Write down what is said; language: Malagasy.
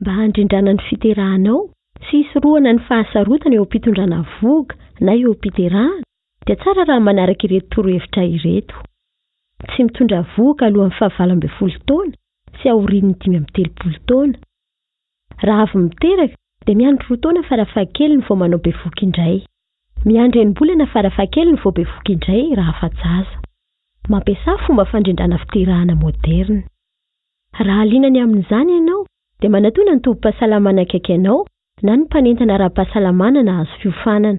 mba handrindrana ny fiterahanao sy hisorohana ny fahasarotana eo am-pitondrana vohoka na eo am-piterahana dia tsara raha manaraka ireto torohevitra ireto, Tsy mitondra vohoka alohan'ny fahavalo ambin'ny folo taona sy aorian'ny dimy amby telopolo taona. Raha avy miteraka dia miandry roa taona farafahakeliny vao manao bevohoka indray. Miandry enim-bolana farafahakeliny vao bevohoka indray raha afa-jaza. Mampiasà fomba fandrindrana fiterahana moderina. Raha liana ny amin'izany ianao, dia manatòna ny tobim-pahasalamana akaiky anao na ny mpanentana ara-pahasalamana nahazo fiofanana.